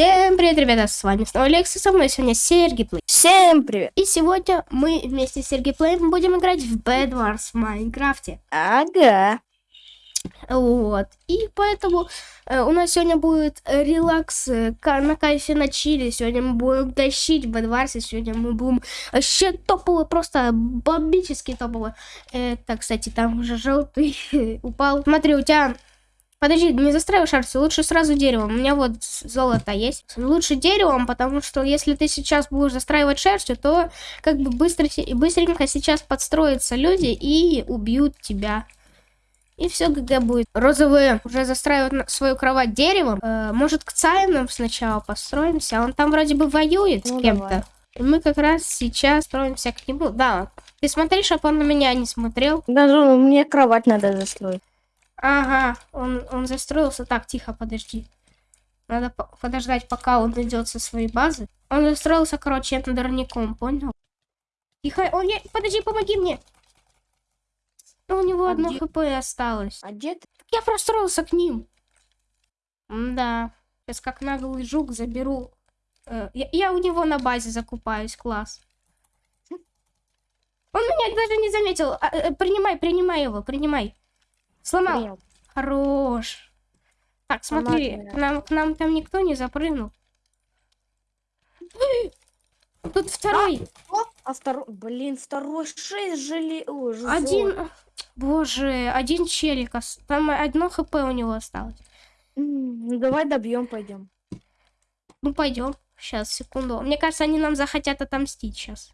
Всем привет, ребята, с вами снова Алекс, и со мной сегодня Сергей Плей. Всем привет. И сегодня мы вместе с Сергей Плеем будем играть в Bed Wars в Майнкрафте. Ага. Вот. И поэтому э, у нас сегодня будет э, релакс э, на кайфе на чили. Сегодня мы будем тащить в Bed Wars, и сегодня мы будем вообще топово, просто бомбически топово. Это, кстати, там уже желтый упал. Смотри, у тебя Подожди, не застраивай шарцы, лучше сразу деревом. У меня вот золото есть. Лучше деревом, потому что если ты сейчас будешь застраивать шерстью, то как бы быстро, быстренько сейчас подстроятся люди и убьют тебя. И все ГГ будет. Розовые уже застраивают свою кровать деревом. Э, может, к Цайнам сначала построимся? Он там вроде бы воюет с Ну, кем-то. давай. И мы как раз сейчас строимся к нему. Да, ты смотри, чтобы он на меня не смотрел. Даже мне кровать надо застроить. Ага, он, он застроился. Так, тихо, подожди. Надо по- подождать, пока он идет со своей базы. Он застроился, короче, эндерником, понял? Тихо, он не... Подожди, помоги мне. У него А одно где- хп осталось. А где ты? Я простроился к ним. Да. Сейчас как наглый жук заберу. Э, Я, я у него на базе закупаюсь, класс. Он меня даже не заметил. А, э, Принимай, принимай его, принимай. Сломал. Принял. Хорош. Так, смотри, Ладно. нам, к нам там никто не запрыгнул. Тут второй. О, а второй, блин, второй шесть жили... Ой, Один. Боже, один челик. Там одно хп у него осталось. Ну давай добьем, пойдем. Ну, пойдем. Сейчас, секунду. Мне кажется, они нам захотят отомстить сейчас.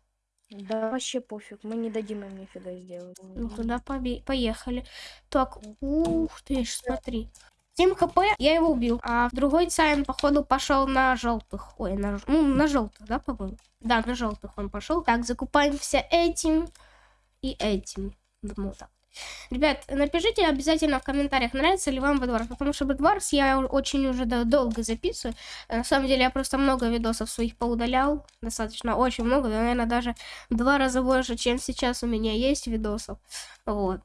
Да вообще пофиг, мы не дадим им нифига сделать. Ну, туда побе- поехали. Так, ух ты ж, смотри. 7 хп, я его убил. А другой Цайн, походу, пошел на желтых. Ой, на, ну, на желтых, да, по-моему? Да, на желтых он пошел. Так, закупаемся этим и этим. Думаю, так. Ребят, напишите обязательно в комментариях, нравится ли вам Бэдварс, потому что Бэдварс я очень уже долго записываю. На самом деле я просто много видосов своих поудалял, достаточно, очень много, наверное, даже в два раза больше, чем сейчас у меня есть видосов. Вот.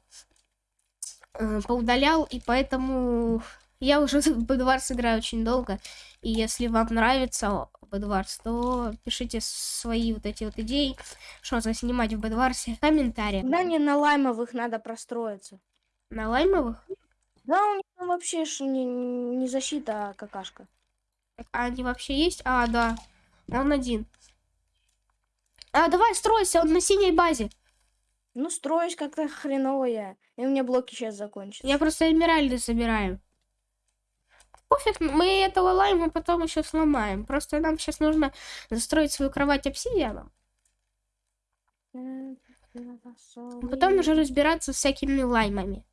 Э, Поудалял, и поэтому я уже в Бэдварс играю очень долго. И если вам нравится Бэдварс, то пишите свои вот эти вот идеи, что заснимать в Бэдварсе в комментариях. Да не на лаймовых надо простроиться. На лаймовых? Да, у них там вообще не, не защита, а какашка. А они вообще есть? А, да. Он один. А, давай, стройся, он на синей базе. Ну, строюсь как-то хреново я. И у меня блоки сейчас закончатся. Я просто эмеральды собираю. Пофиг, мы этого лайма потом еще сломаем. Просто нам сейчас нужно застроить свою кровать обсидианом. Потом уже разбираться с всякими лаймами.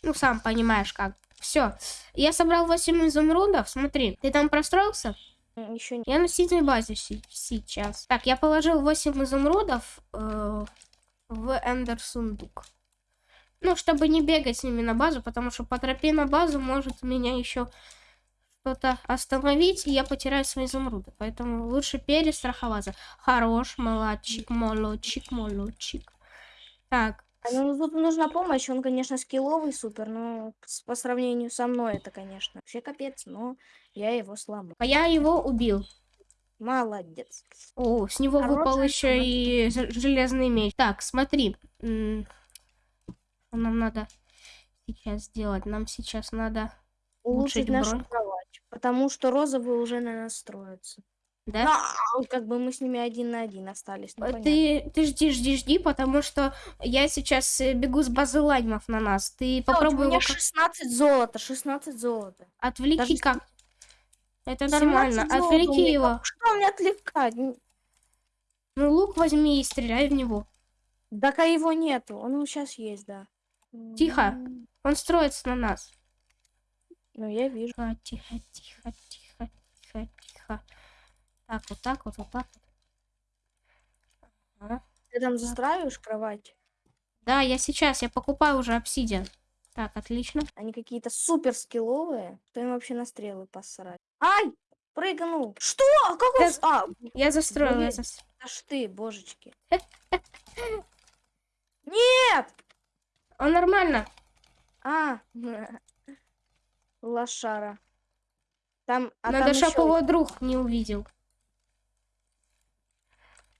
Ну, сам понимаешь как. Все. Я собрал 8 изумрудов. Смотри, ты там простроился? Еще не... Я на синей базе сейчас. Так, я положил 8 изумрудов э, в эндер сундук. Ну, чтобы не бегать с ними на базу, потому что по тропе на базу может меня еще что-то остановить, и я потеряю свои изумруды. Поэтому лучше перестраховаться. Хорош, молодчик, молодчик, молодчик. Так, А, Ну, тут нужна помощь. Он, конечно, скилловый супер, но по сравнению со мной это, конечно, вообще капец, но я его сломал. а я его убил. Молодец. О, с него выпал Хорошая еще и железный меч. Так, смотри. Что нам надо сейчас сделать? Нам сейчас надо... Улучшить Улучшить нашу бронь. кровать. Потому что розовые уже на нас строятся. Да? А, как бы мы с ними один на один остались. ну, Э, понятно. Ты, ты жди, жди, жди, потому что я сейчас э, бегу с базы лаймов на нас. Ты Всё, попробуй У меня его как- 16 золота, 16 золота. отвлеки даже как. Это 17 нормально. Отвлеки его. Что мне отвлекать? Ну, лук возьми и стреляй в него. Так а его нету. Он сейчас есть, да. Тихо. Он строится на нас. Ну, я вижу. Тихо, тихо, тихо, тихо, тихо, тихо. Так, вот так вот, вот так вот. Ага. Ты там застраиваешь кровать? Да, я сейчас, я покупаю уже обсидиан. Так, отлично. Они какие-то супер скилловые. Что им вообще на стрелы посрать? Ай! Прыгнул! Что? Как он... Да- А, Я застроила. Блин. я зас- аж ты, божечки. Нет! Он нормально. А, лошара. Там, а Надо, там чтоб ещё- его друг не увидел.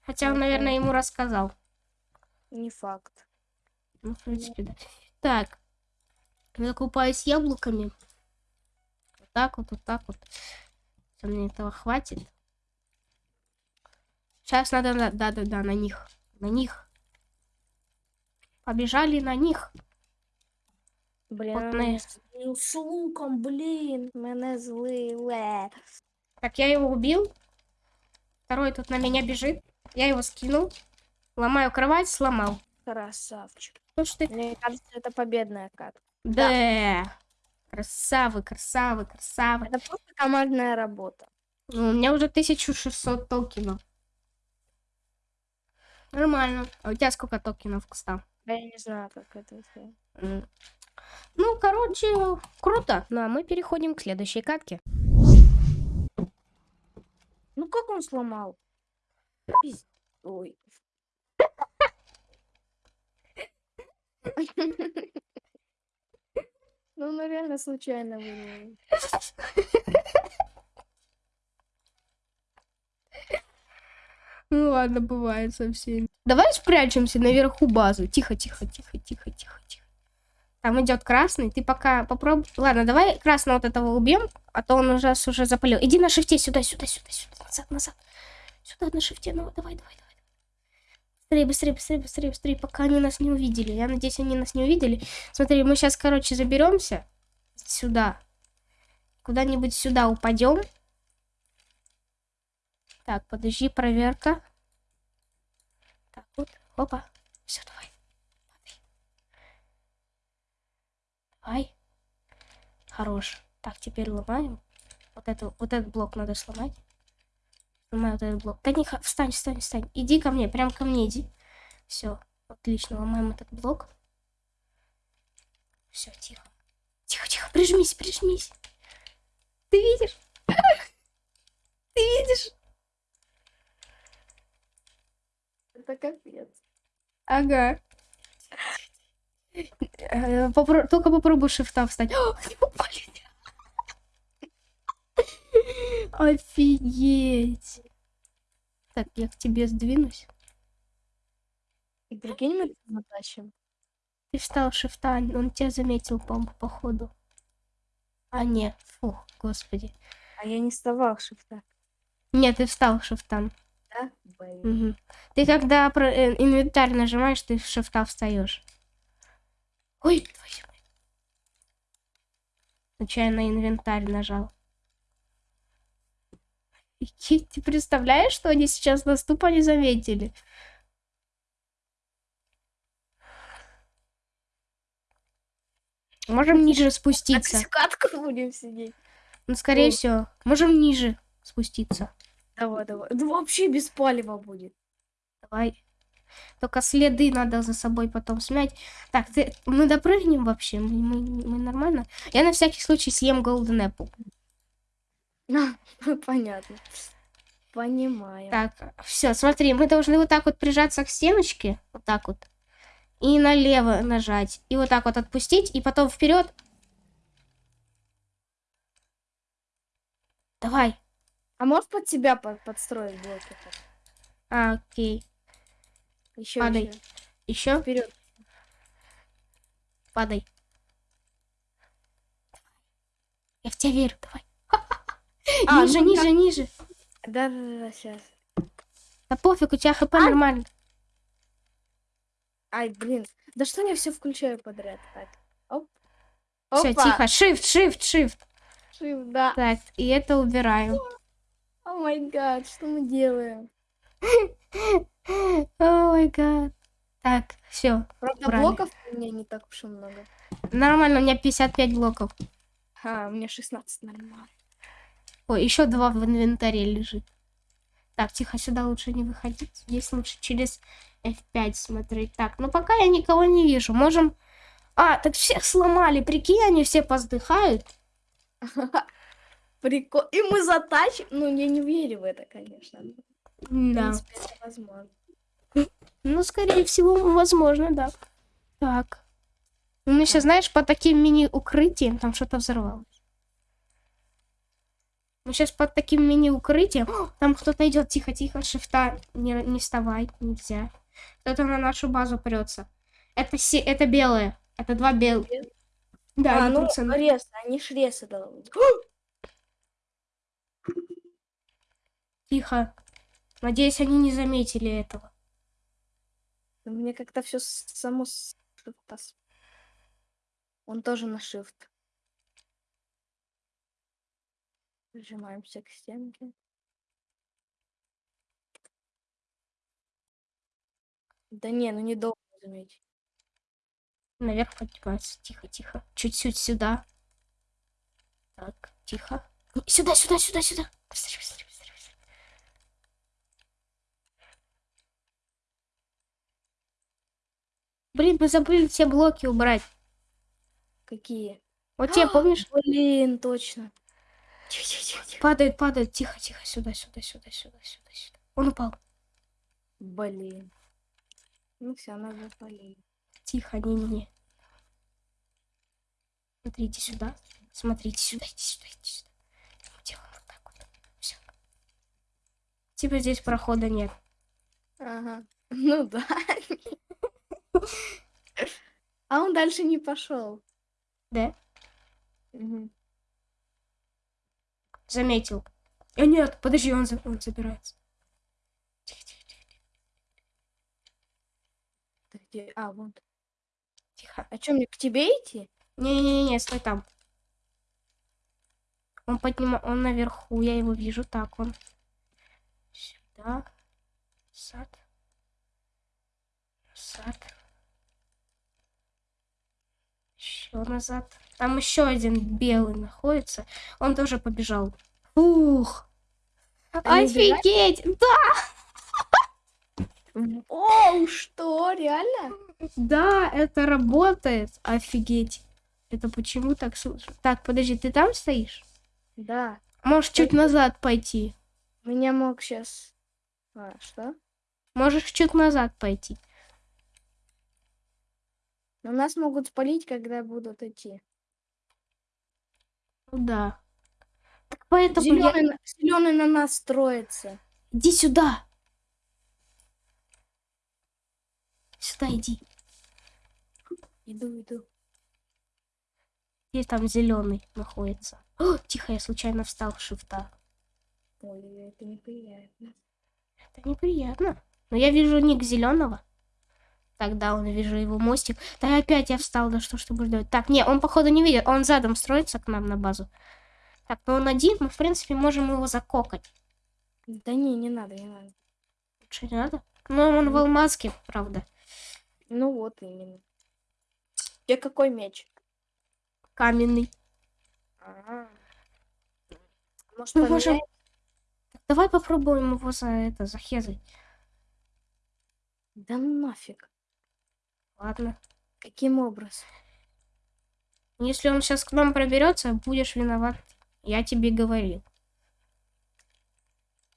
Хотя он, наверное, ему рассказал. Не факт. Ну, в принципе, да. Так. Я купаюсь яблоками. Вот так вот, вот так вот. Мне этого хватит. Сейчас надо, на- да-да-да, на них. На них. Побежали на них. Блин, От он не- мене злив з луком, блін, мене злили. Так, я его убил. Второй тут на меня бежит. Я его скинул. Ломаю кровать, сломал. Красавчик. Ну что ты? Мне кажется, это победная катка. Да. Красавы, красавы, красавы. Это просто командная работа. Ну, у меня уже 1600 токенов. Нормально. А у тебя сколько токенов, кстати? Я не знаю, как это всё. М. Ну, короче, круто. Ну, а мы переходим к следующей катке. Ну как он сломал? Пиз- Ой. Ну, он реально случайно вырвал. Ну ладно, бывает со всеми. Давай спрячемся наверху базы. Тихо, тихо, тихо, тихо, тихо, тихо. Там идет красный. Ты пока попробуй. Ладно, давай красного вот этого убьем, а то он уже уже запалил. Иди на шифте сюда, сюда, сюда, сюда, назад, назад. Сюда на шифте. Ну давай, давай, давай. Быстрее, быстрее, быстрее, быстрее, быстрее, пока они нас не увидели. Я надеюсь, они нас не увидели. Смотри, мы сейчас, короче, заберемся сюда. Куда-нибудь сюда упадем. Так, подожди, проверка. Так, вот, опа. Все, давай. Давай. Хорош. Так, теперь ломаем. Вот, эту, вот этот блок надо сломать. Сломаю вот этот блок. Да не, встань, встань, встань. Иди ко мне, прям ко мне иди. Все, отлично, ломаем этот блок. Все, тихо. Тихо, тихо, прижмись, прижмись. Ты видишь? Ты видишь? Это капец. Ага. Э, попро- Только попробуй шифта встать. Офигеть. Так, я к тебе сдвинусь. И прикинь, мы затащим. Ты встал шифта, он тебя заметил, по походу. А, нет, фух, господи. А я не вставал шифта. Нет, ты встал шифтом. Да? Блин. Мгм. Ты когда про э, инвентарь нажимаешь, ты в шифта встаешь. Ой, твою. Случайно инвентарь нажал. Офигеть, Ты представляешь, что они сейчас тупо не заметили? Можем ниже Так спуститься. катку будем сидеть. Ну, скорее Ой. всего. Можем ниже спуститься. Давай, давай. Да вообще без палева будет. Давай. Только следы надо за собой потом смять. Так, ты, мы допрыгнем вообще? Мы, мы- мы нормально? Я на всякий случай съем Golden Apple. Понятно. Понимаю. Так, все, смотри, мы должны вот так вот прижаться к стеночке. Вот так вот. И налево нажать. И вот так вот отпустить. И потом вперед. Давай. А можешь под себя под- подстроить блоки? А, окей. Еще, Падай. еще. Еще Вперед. падай. Я в тебя верю, давай. А, ниже, ну ниже, ниже. Да, да, да, сейчас. Да пофиг, у тебя хп нормально. Ай, блин. Да что я все включаю подряд? Так. Оп. Все, тихо. Shift, shift, shift. Shift, да. Так, и это убираем. О май гад, что мы делаем? О май гад. Так, все. Правда, Убрали. блоков у меня не так уж и много. Нормально, у меня 55 блоков. А, у меня 16 нормально. Ой, еще два в инвентаре лежит. Так, тихо, сюда лучше не выходить. Здесь лучше через F5 смотреть. Так, ну пока я никого не вижу. Можем... А, так всех сломали. Прикинь, они все поздыхают. Прикол. И мы затащим. Ну, я не верю в это, конечно. В Да. принципе, это возможно. Ну, скорее всего, возможно, да. Так. Ну, еще, знаешь, по таким мини-укрытиям там что-то взорвалось. Мы сейчас под таким мини-укрытием. Там кто-то идет. Тихо, тихо, шифта. Не, не вставай, нельзя. Кто-то на нашу базу прется. Это, се... это белые. Это два белых. Да, а, ну, рез, они ж резы должны. Тихо. Надеюсь, они не заметили этого. Мне как-то все само Он тоже на shift. Прижимаемся к стенке. Да не, ну не долго заметить. Наверх поднимается. Тихо, тихо. Чуть-чуть сюда. Так, тихо. Сюда, сюда, сюда, сюда. Быстрее, быстрее, быстрее, быстрее. Блин, мы забыли все блоки убрать. Какие? Вот тебе, помнишь? Блин, точно. Тихо, тихо, тихо, тихо. Падает, падает. Тихо, тихо. Сюда, сюда, сюда, сюда, сюда, сюда. Он упал. Блин. Ну все, надо полить. Тихо, не-не-не. Смотрите сюда. Смотрите сюда, иди сюда, иди сюда. Делаем вот так вот. Все. Типа здесь прохода нет. Ага. Ну да. А он дальше не пошел. Да? Заметил. А нет, подожди, он, за- он забирается. Тихо, тихо, тихо, Ты где? А, вот. тихо. А что, мне к тебе идти? Не-не-не, стой там. Он поднимает, он наверху, я его вижу. Так, он сюда. Сад. Сад. Еще назад. Там еще один белый находится. Он тоже побежал. Ух! Офигеть! Да, Оу, что, реально? да, это работает. Офигеть. Это почему так слышно? Так, подожди, ты там стоишь? Да. Можешь чуть Конечно. назад пойти. Меня мог сейчас... А, что? Можешь чуть назад пойти. Но нас могут спалить, когда будут идти. Ну да. Так поэтому я... Зеленый, на... зеленый на нас строится. Иди сюда. Сюда иди. Иду, иду. Где там зеленый находится? О, тихо, я случайно встал в шифта. Ой, это неприятно. Это неприятно. Но я вижу ник зеленого. Тогда он вижу его мостик. Да опять я встал, да что ж ты будешь делать? Так, не, он походу не видит. Он задом строится к нам на базу. Так, ну он один, мы в принципе можем его закокать. Да не, не надо, не надо. Лучше не надо? Но он в алмазке, правда. Ну вот именно. Тебе какой меч? Каменный. А. Может, Мы можем... Так, давай попробуем его за это, захезать. Да ну нафиг. Ладно. Каким образом? Если он сейчас к нам проберется, будешь виноват. Я тебе говорил.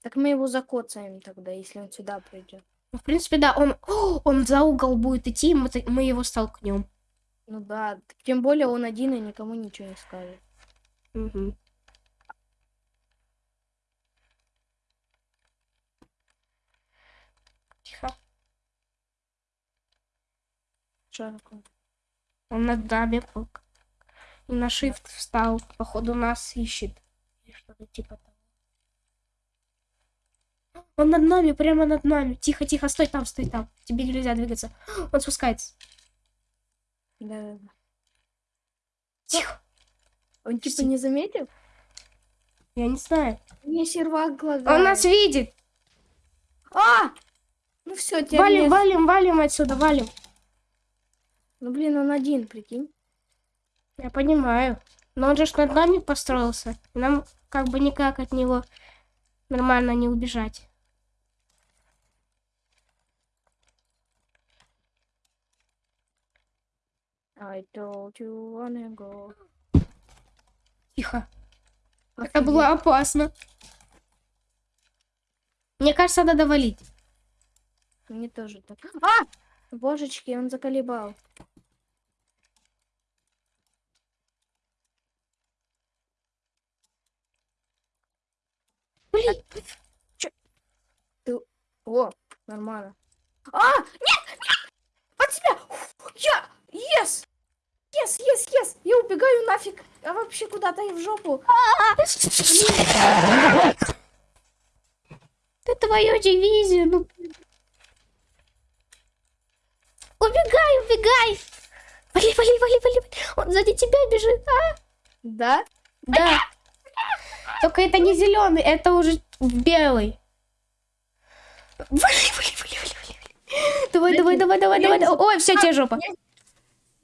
Так мы его закоцаем тогда, если он сюда придет. Ну, в принципе, да, он, О, он за угол будет идти, и мы, мы его столкнем. Ну да, тем более он один и никому ничего не скажет. Мгм. Тихо. Такое? Он над нами был. И на shift встал. Походу нас ищет. Или что-то типа того. Он над нами, прямо над нами. Тихо, тихо, стой там, стой там. Тебе нельзя двигаться. Он спускается. Да, да, да. Тихо. Он типа не заметил? Я не знаю. Мне сервак лагает. Он нас видит. А! Ну все, теперь Валим, валим, валим отсюда, валим. Ну блин, он один, прикинь. Я понимаю. Но он же над нами построился. И нам как бы никак от него нормально не убежать. I told you wanna go. Тихо. Это Офигеть. было опасно. Мне кажется, надо валить. Мне тоже так. А! Божечки, он заколебал. Ай! О, нормально. А, нет, нет! От тебя! Я! Yes! Yes, yes, yes! Я убегаю нафиг! А вообще куда-то и в жопу. Ты твою дивизию, ну... Убегай, убегай! Вали, вали, вали, вали, вали. Он сзади тебя бежит, а? Да? Да. Только это не зеленый, это уже белый. Вали, вали, вали, вали. Давай, давай, давай, давай, давай. давай. Ой, все, тебе жопа.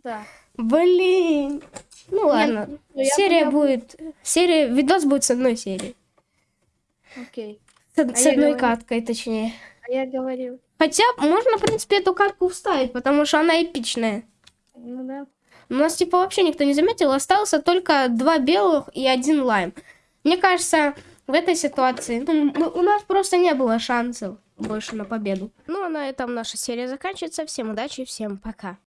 Да. Блин. Ну ладно. я Серия поняла. будет. Серия. Видос будет с одной серии. Окей. С, с я одной говорю. каткой, точнее. А я говорил. Хотя можно, в принципе, эту катку вставить, потому что она эпичная. Ну да. У нас, типа, вообще никто не заметил. Остался только два белых и один лайм. Мне кажется, в этой ситуации ну, у нас просто не было шансов больше на победу. Ну, а на этом наша серия заканчивается. Всем удачи, всем пока.